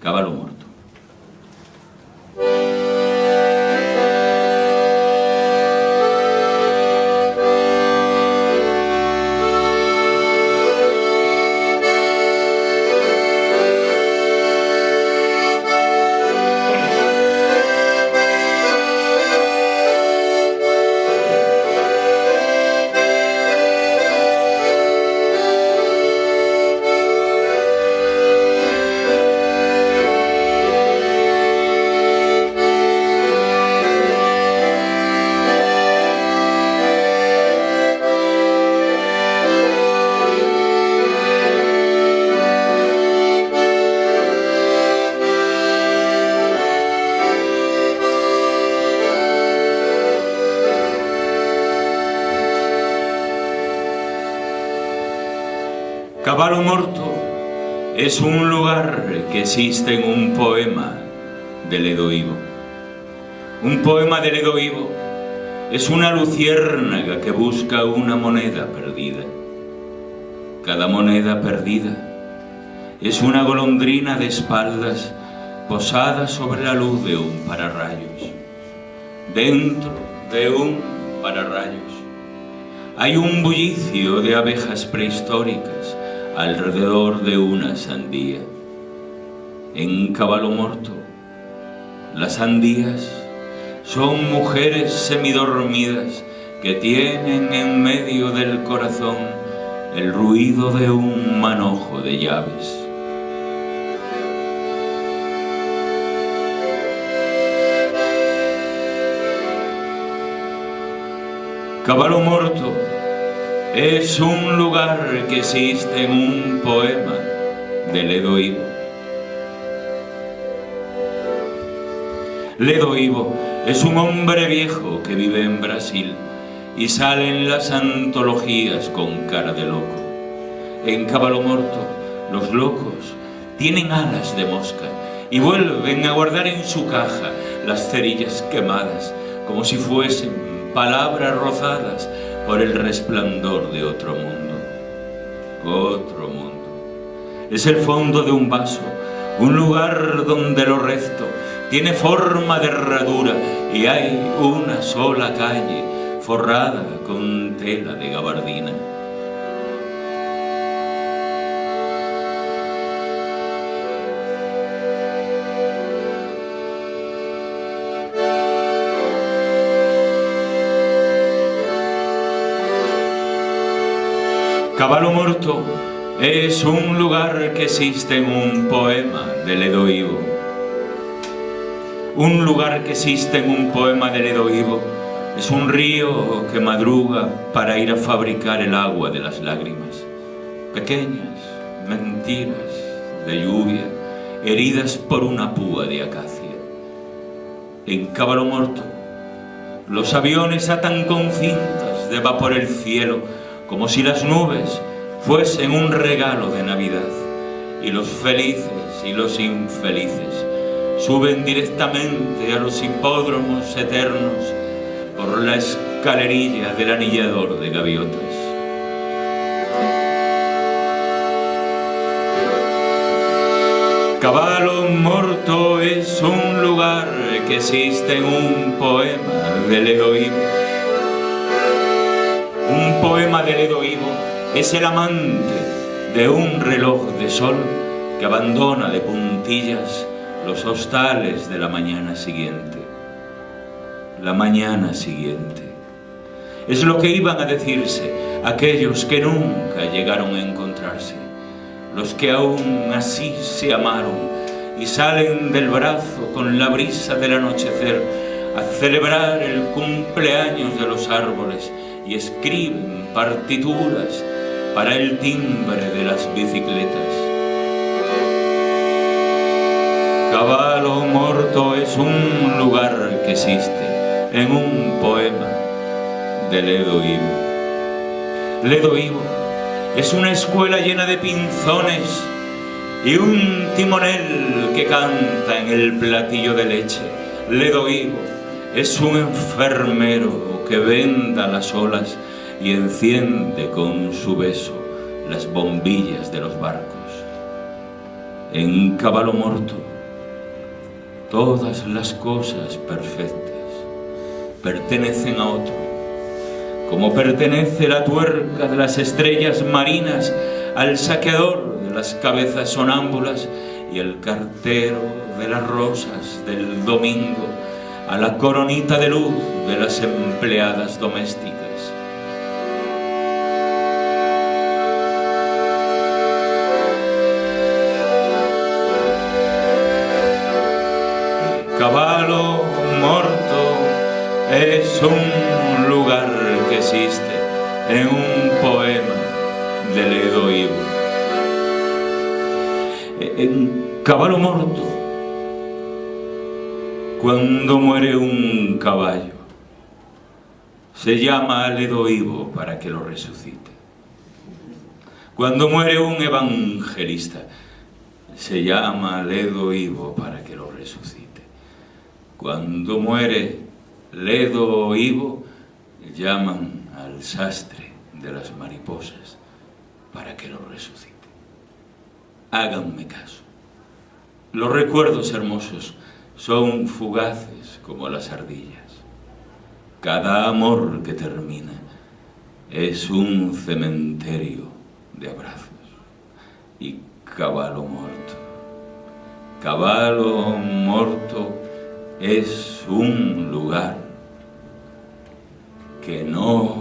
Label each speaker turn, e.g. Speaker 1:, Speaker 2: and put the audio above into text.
Speaker 1: Caballo Morto. Caballo Morto es un lugar que existe en un poema de Ledo Ivo. Un poema de Ledo Ivo es una luciérnaga que busca una moneda perdida. Cada moneda perdida es una golondrina de espaldas posada sobre la luz de un pararrayos. Dentro de un pararrayos hay un bullicio de abejas prehistóricas alrededor de una sandía. En caballo morto, las sandías son mujeres semidormidas que tienen en medio del corazón el ruido de un manojo de llaves. Caballo Morto es un lugar que existe en un poema de Ledo Ivo. Ledo Ivo es un hombre viejo que vive en Brasil y sale en las antologías con cara de loco. En Caballo Morto, los locos tienen alas de mosca y vuelven a guardar en su caja las cerillas quemadas como si fuesen palabras rozadas por el resplandor de otro mundo. Otro mundo. Es el fondo de un vaso, un lugar donde lo resto tiene forma de herradura y hay una sola calle forrada con tela de gabardina. Caballo Morto es un lugar que existe en un poema de Ledo Ivo. Un lugar que existe en un poema de Ledo Ivo es un río que madruga para ir a fabricar el agua de las lágrimas. Pequeñas mentiras de lluvia heridas por una púa de acacia. En Caballo Morto los aviones atan con cintas de vapor el cielo como si las nubes fuesen un regalo de Navidad y los felices y los infelices suben directamente a los hipódromos eternos por la escalerilla del anillador de gaviotas. Caballo Morto es un lugar que existe en un poema heroísmo un poema de Ledo Ivo es el amante de un reloj de sol que abandona de puntillas los hostales de la mañana siguiente. La mañana siguiente. Es lo que iban a decirse aquellos que nunca llegaron a encontrarse, los que aún así se amaron y salen del brazo con la brisa del anochecer a celebrar el cumpleaños de los árboles y escriben partituras para el timbre de las bicicletas. Caballo Morto es un lugar que existe en un poema de Ledo Ivo. Ledo Ivo es una escuela llena de pinzones y un timonel que canta en el platillo de leche. Ledo Ivo es un enfermero que venda las olas y enciende con su beso las bombillas de los barcos. En caballo morto Todas las cosas perfectas pertenecen a otro, como pertenece la tuerca de las estrellas marinas al saqueador de las cabezas sonámbulas y el cartero de las rosas del domingo a la coronita de luz de las empleadas domésticas. Caballo morto es un lugar que existe en un poema de Ledo Ivo. En Caballo morto, cuando muere un caballo, se llama al Ivo para que lo resucite. Cuando muere un evangelista, se llama al Ivo para que lo resucite. Cuando muere Ledo Ivo, llaman al sastre de las mariposas para que lo resucite. Háganme caso. Los recuerdos hermosos son fugaces como las ardillas. Cada amor que termina es un cementerio de abrazos y caballo muerto. Caballo muerto es un lugar que no.